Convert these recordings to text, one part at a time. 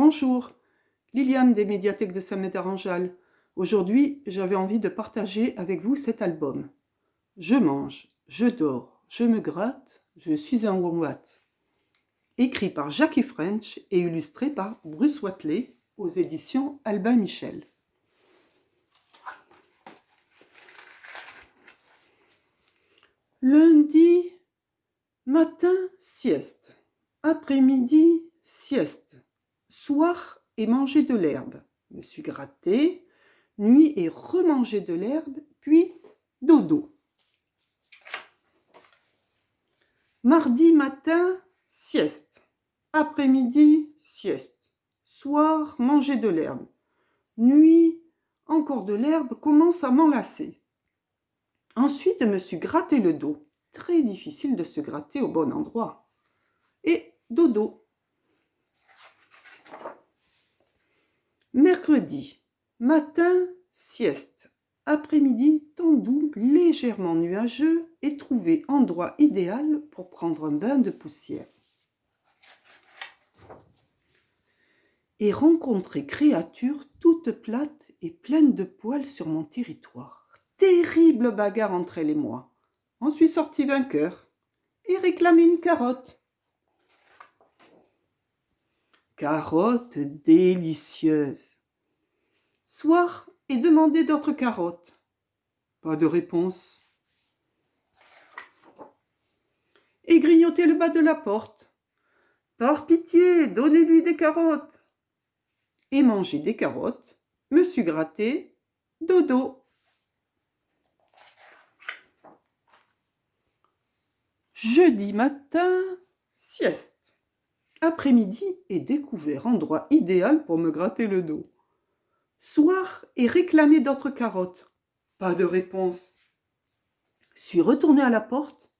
Bonjour, Liliane des médiathèques de Saint-Médard-en-Jalles. Aujourd'hui, j'avais envie de partager avec vous cet album. Je mange, je dors, je me gratte, je suis un wombat. Écrit par Jackie French et illustré par Bruce Watley aux éditions Albin Michel. Lundi, matin, sieste. Après-midi, sieste. Soir et manger de l'herbe. Me suis gratté. Nuit et remanger de l'herbe, puis dodo. Mardi matin, sieste. Après-midi, sieste. Soir, manger de l'herbe. Nuit, encore de l'herbe commence à m'enlacer. Ensuite, je me suis gratté le dos. Très difficile de se gratter au bon endroit. Et dodo. Mercredi, matin, sieste. Après-midi, temps légèrement nuageux et trouvé endroit idéal pour prendre un bain de poussière. Et rencontrer créatures toutes plates et pleines de poils sur mon territoire terrible bagarre entre elle et moi. On suis sorti vainqueur et réclamé une carotte. Carotte délicieuse. Soir et demander d'autres carottes. Pas de réponse. Et grignoter le bas de la porte. Par pitié, donnez-lui des carottes. Et manger des carottes, me suis gratté, dodo. Jeudi matin, sieste. Après-midi et découvert endroit idéal pour me gratter le dos. Soir et réclamer d'autres carottes. Pas de réponse. Suis retourné à la porte.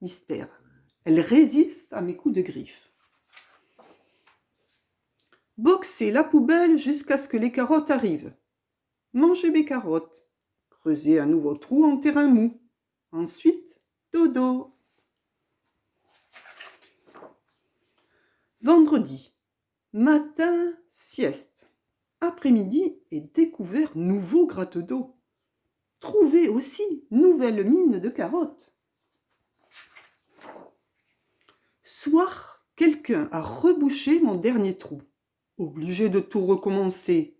Mystère. Elle résiste à mes coups de griffe. Boxer la poubelle jusqu'à ce que les carottes arrivent. Manger mes carottes. Creuser un nouveau trou en terrain mou. Ensuite, dodo. Vendredi, matin, sieste. Après-midi et découvert nouveau gratte d'eau. Trouvé aussi nouvelle mine de carottes. Soir, quelqu'un a rebouché mon dernier trou. Obligé de tout recommencer.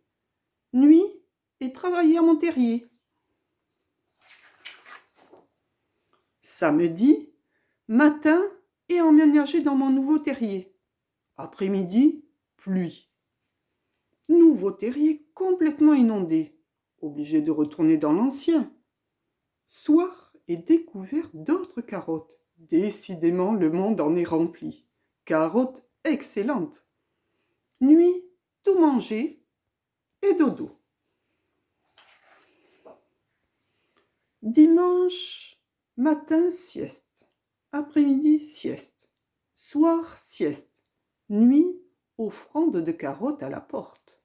Nuit et travailler à mon terrier. Samedi, matin et emménager dans mon nouveau terrier. Après-midi, pluie. Nouveau terrier complètement inondé, obligé de retourner dans l'ancien. Soir et découvert d'autres carottes. Décidément, le monde en est rempli. Carottes excellentes. Nuit, tout manger et dodo. Dimanche, matin, sieste. Après-midi, sieste. Soir, sieste nuit, offrande de carottes à la porte.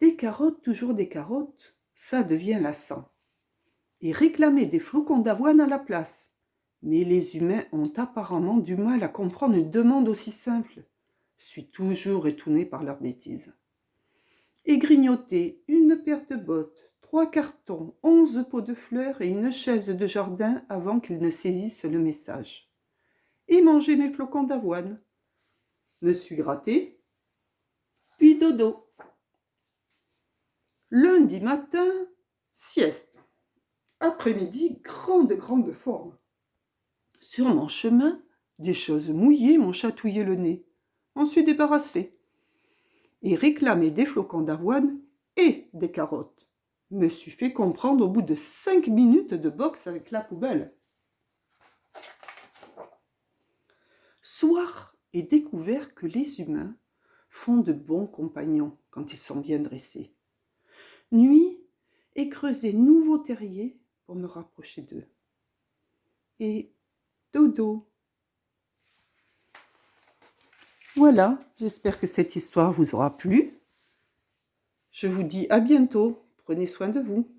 Des carottes, toujours des carottes, ça devient lassant. Et réclamer des flocons d'avoine à la place. Mais les humains ont apparemment du mal à comprendre une demande aussi simple. Je suis toujours étonné par leurs bêtises. Et grignoter une paire de bottes, trois cartons, onze pots de fleurs et une chaise de jardin avant qu'ils ne saisissent le message. Et manger mes flocons d'avoine, me suis gratté, puis dodo. Lundi matin, sieste. Après-midi, grande, grande forme. Sur mon chemin, des choses mouillées m'ont chatouillé le nez. On suis débarrassé. Et réclamé des flocons d'avoine et des carottes. Me suis fait comprendre au bout de cinq minutes de boxe avec la poubelle. Soir, et découvert que les humains font de bons compagnons quand ils sont bien dressés. Nuit et creuser nouveau terrier pour me rapprocher d'eux. Et dodo. Voilà, j'espère que cette histoire vous aura plu. Je vous dis à bientôt. Prenez soin de vous.